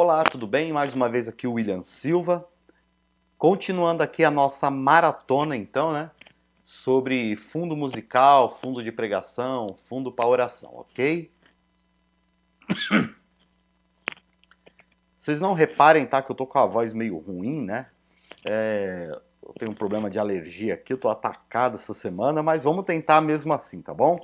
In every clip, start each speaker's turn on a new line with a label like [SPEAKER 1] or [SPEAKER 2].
[SPEAKER 1] Olá, tudo bem? Mais uma vez aqui o William Silva. Continuando aqui a nossa maratona, então, né? Sobre fundo musical, fundo de pregação, fundo para oração, ok? Vocês não reparem, tá? Que eu tô com a voz meio ruim, né? É, eu tenho um problema de alergia aqui, eu tô atacado essa semana, mas vamos tentar mesmo assim, tá bom?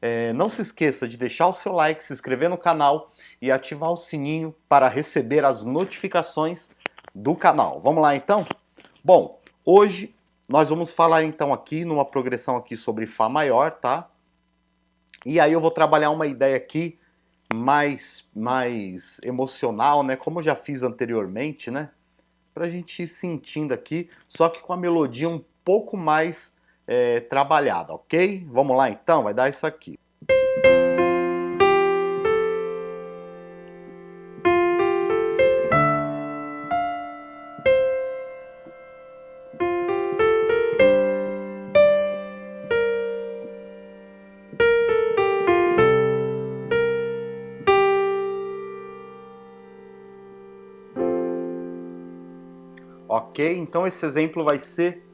[SPEAKER 1] É, não se esqueça de deixar o seu like, se inscrever no canal e ativar o sininho para receber as notificações do canal. Vamos lá então? Bom, hoje nós vamos falar então aqui numa progressão aqui sobre Fá maior, tá? E aí eu vou trabalhar uma ideia aqui mais, mais emocional, né? Como eu já fiz anteriormente, né? Pra gente ir sentindo aqui, só que com a melodia um pouco mais é, trabalhada, ok? Vamos lá então, vai dar isso aqui. Ok? Então esse exemplo vai ser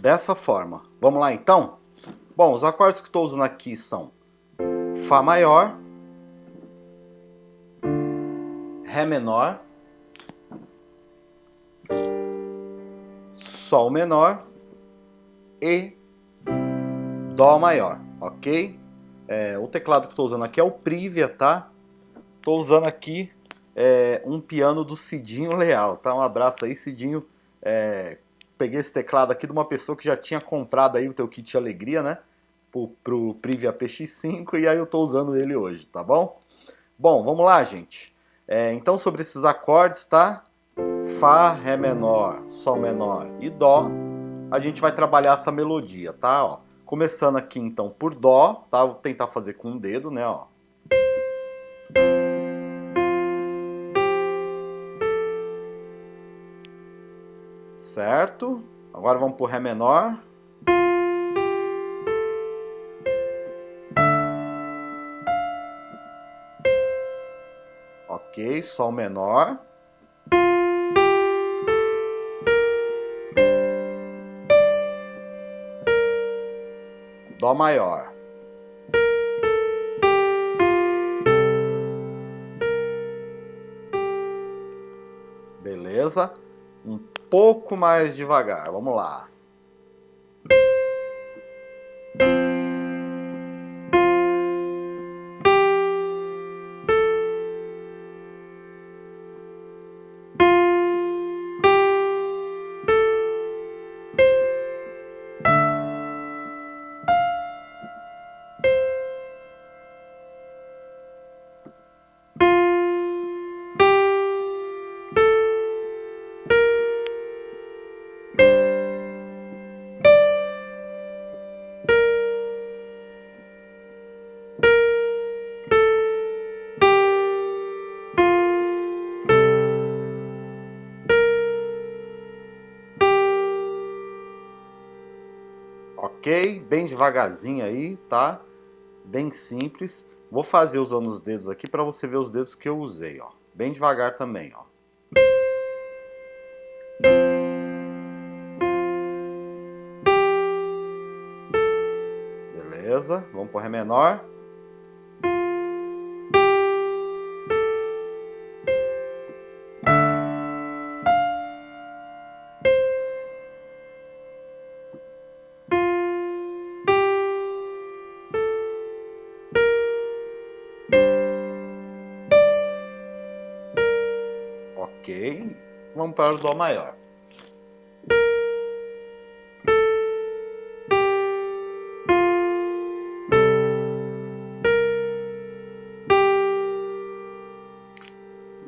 [SPEAKER 1] dessa forma. Vamos lá então? Bom, os acordes que estou usando aqui são Fá maior, Ré menor, Sol menor e Dó maior, ok? É, o teclado que estou usando aqui é o Privia, tá? Estou usando aqui é, um piano do Cidinho Leal, tá? Um abraço aí, Cidinho. É, peguei esse teclado aqui de uma pessoa que já tinha comprado aí o teu kit Alegria, né? Pro, pro Privia PX5 e aí eu tô usando ele hoje, tá bom? Bom, vamos lá, gente. É, então, sobre esses acordes, tá? Fá, Ré menor, Sol menor e Dó, a gente vai trabalhar essa melodia, tá? Ó, começando aqui, então, por Dó, tá? Vou tentar fazer com o dedo, né, ó. Certo? Agora vamos para o Ré menor. Ok, Sol menor. Dó maior. Beleza? Pouco mais devagar. Vamos lá. Ok? Bem devagarzinho aí, tá? Bem simples. Vou fazer usando os dedos aqui para você ver os dedos que eu usei, ó. Bem devagar também, ó. Beleza, vamos para Ré menor. Ok. Vamos para o Dó maior.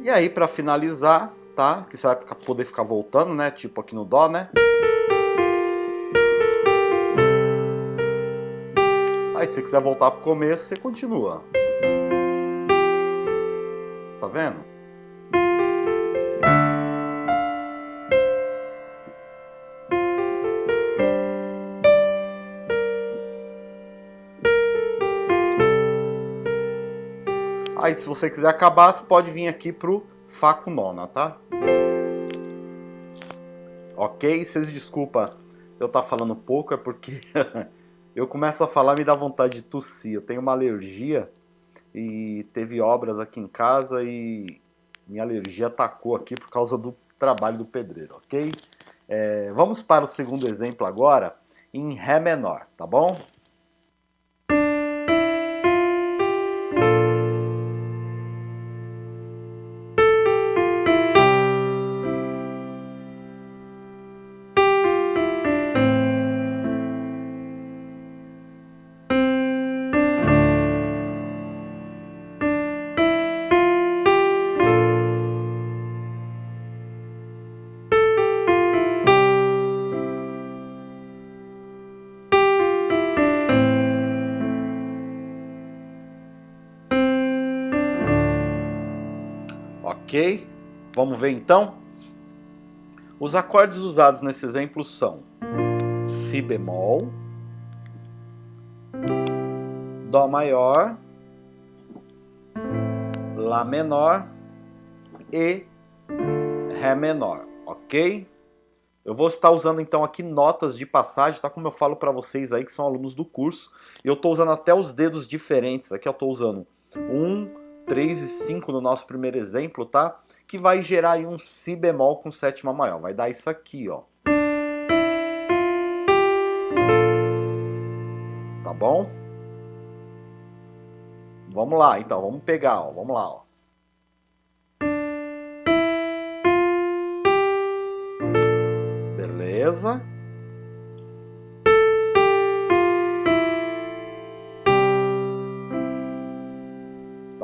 [SPEAKER 1] E aí, para finalizar, tá? Que você vai ficar, poder ficar voltando, né? Tipo aqui no Dó, né? Aí, se você quiser voltar pro começo, você continua. Tá vendo? Aí se você quiser acabar, você pode vir aqui pro Fá com nona, tá? Ok? Vocês desculpa eu estar tá falando pouco, é porque eu começo a falar me dá vontade de tossir. Eu tenho uma alergia e teve obras aqui em casa e minha alergia atacou aqui por causa do trabalho do pedreiro, ok? É, vamos para o segundo exemplo agora, em Ré menor, tá bom? Ok? Vamos ver então? Os acordes usados nesse exemplo são Si bemol, Dó maior, Lá menor e Ré menor, ok? Eu vou estar usando então aqui notas de passagem, tá? Como eu falo para vocês aí que são alunos do curso. Eu estou usando até os dedos diferentes. Aqui eu estou usando um, 3 e 5 no nosso primeiro exemplo, tá? Que vai gerar aí um Si bemol com sétima maior. Vai dar isso aqui, ó. Tá bom? Vamos lá, então. Vamos pegar, ó. Vamos lá, ó. Beleza.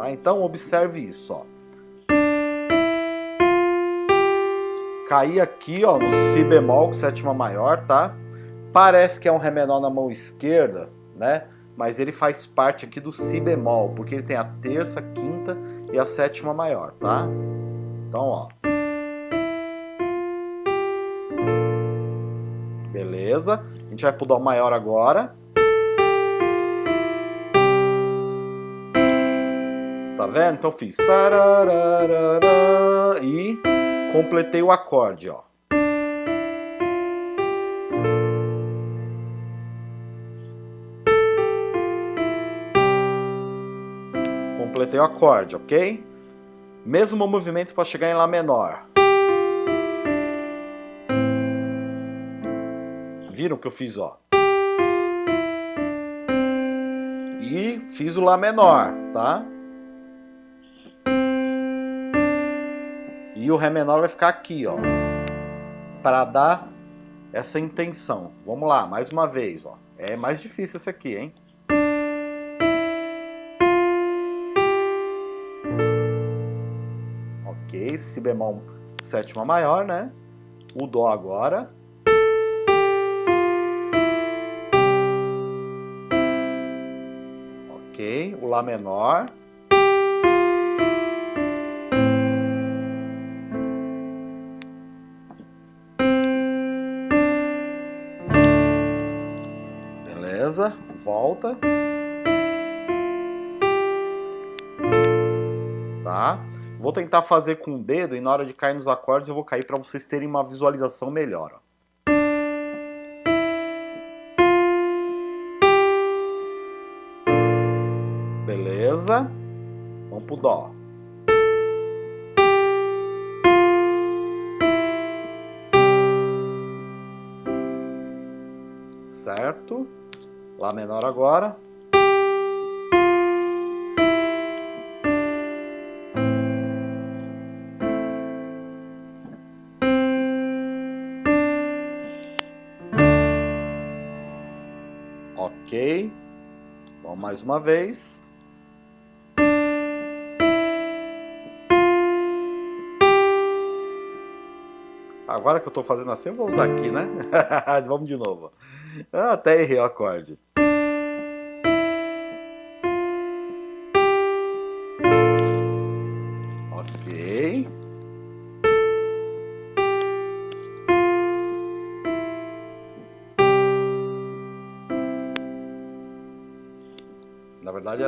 [SPEAKER 1] Tá? Então observe isso, ó. Caí aqui, ó, no Si bemol com sétima maior, tá? Parece que é um Ré menor na mão esquerda, né? Mas ele faz parte aqui do Si bemol, porque ele tem a terça, quinta e a sétima maior, tá? Então, ó. Beleza? A gente vai pro Dó maior agora. Tá vendo? Então fiz e completei o acorde, ó. Completei o acorde, ok? Mesmo movimento para chegar em Lá menor. Viram que eu fiz, ó? E fiz o Lá menor, tá? E o Ré menor vai ficar aqui, ó. Para dar essa intenção. Vamos lá, mais uma vez, ó. É mais difícil esse aqui, hein? Ok, Si bemol sétima maior, né? O Dó agora. Ok, o Lá menor. Volta. Tá? Vou tentar fazer com o dedo e na hora de cair nos acordes eu vou cair para vocês terem uma visualização melhor. Ó. Beleza? Vamos pro Dó. Certo? Lá menor agora. Ok. Vamos mais uma vez. Agora que eu estou fazendo assim, eu vou usar aqui, né? Vamos de novo. Ah, até errei o acorde.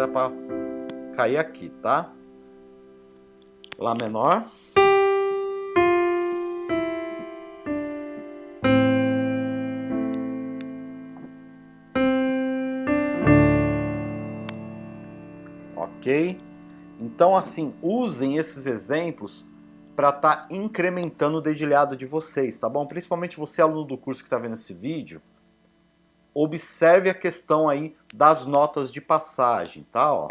[SPEAKER 1] era para cair aqui, tá? Lá menor. Ok? Então, assim, usem esses exemplos para estar tá incrementando o dedilhado de vocês, tá bom? Principalmente você, aluno do curso que está vendo esse vídeo, observe a questão aí das notas de passagem, tá? Ó.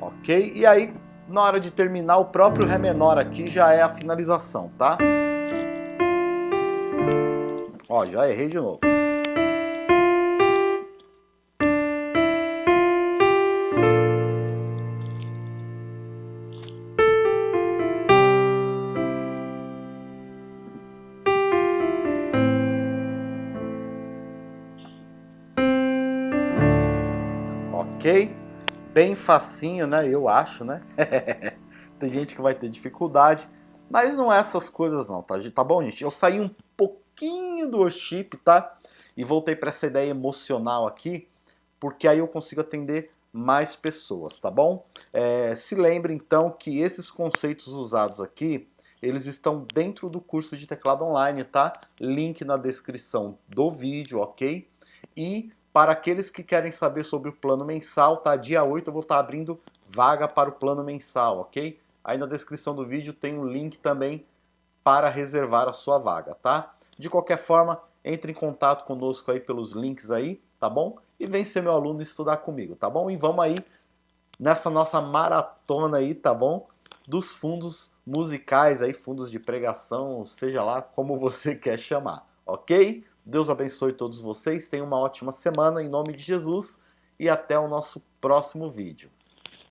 [SPEAKER 1] Ok? E aí, na hora de terminar, o próprio Ré menor aqui já é a finalização, tá? Ó, já errei de novo. Ok? bem facinho, né? Eu acho, né? Tem gente que vai ter dificuldade, mas não é essas coisas não, tá? Tá bom, gente? Eu saí um pouquinho do worship, tá? E voltei para essa ideia emocional aqui, porque aí eu consigo atender mais pessoas, tá bom? É, se lembre então que esses conceitos usados aqui, eles estão dentro do curso de teclado online, tá? Link na descrição do vídeo, ok? E para aqueles que querem saber sobre o plano mensal, tá? Dia 8 eu vou estar abrindo vaga para o plano mensal, ok? Aí na descrição do vídeo tem um link também para reservar a sua vaga, tá? De qualquer forma, entre em contato conosco aí pelos links aí, tá bom? E vem ser meu aluno e estudar comigo, tá bom? E vamos aí nessa nossa maratona aí, tá bom? Dos fundos musicais aí, fundos de pregação, seja lá como você quer chamar, ok? Deus abençoe todos vocês, tenham uma ótima semana em nome de Jesus e até o nosso próximo vídeo.